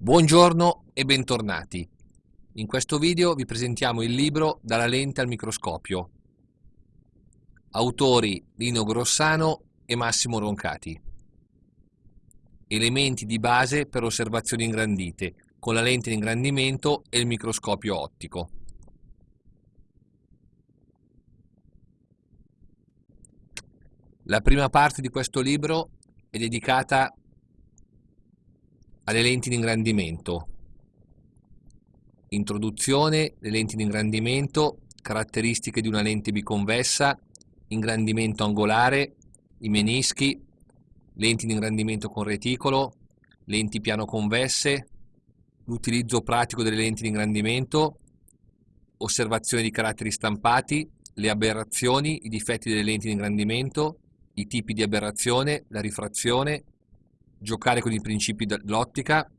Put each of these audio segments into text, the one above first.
Buongiorno e bentornati. In questo video vi presentiamo il libro Dalla lente al microscopio. Autori Lino Grossano e Massimo Roncati. Elementi di base per osservazioni ingrandite con la lente di ingrandimento e il microscopio ottico. La prima parte di questo libro è dedicata alle lenti di ingrandimento. Introduzione, le lenti di ingrandimento, caratteristiche di una lente biconvessa, ingrandimento angolare, i menischi, lenti di ingrandimento con reticolo, lenti piano convesse, l'utilizzo pratico delle lenti di ingrandimento, osservazione di caratteri stampati, le aberrazioni, i difetti delle lenti di ingrandimento, i tipi di aberrazione, la rifrazione, giocare con i principi dell'ottica,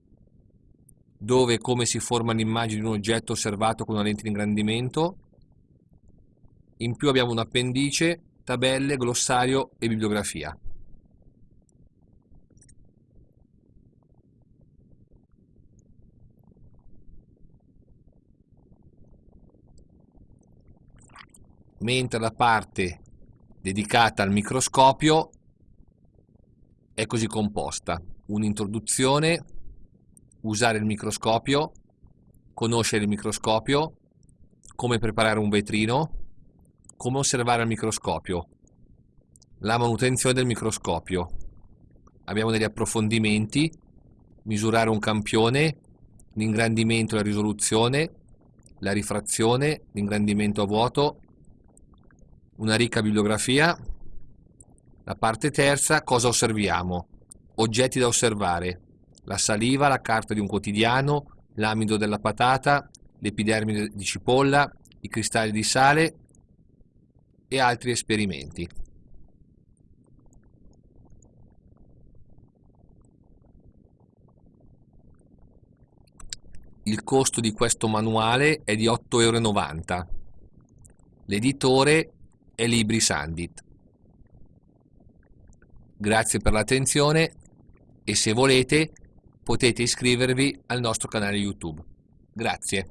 dove e come si forma l'immagine di un oggetto osservato con una lente di ingrandimento. In più abbiamo un appendice, tabelle, glossario e bibliografia. Mentre la parte dedicata al microscopio è così composta. Un'introduzione, usare il microscopio, conoscere il microscopio, come preparare un vetrino, come osservare al microscopio, la manutenzione del microscopio. Abbiamo degli approfondimenti, misurare un campione, l'ingrandimento e la risoluzione, la rifrazione, l'ingrandimento a vuoto, una ricca bibliografia. La parte terza, cosa osserviamo? Oggetti da osservare. La saliva, la carta di un quotidiano, l'amido della patata, l'epidermide di cipolla, i cristalli di sale e altri esperimenti. Il costo di questo manuale è di 8,90 euro. L'editore e Libri Sandit. Grazie per l'attenzione e se volete potete iscrivervi al nostro canale YouTube. Grazie.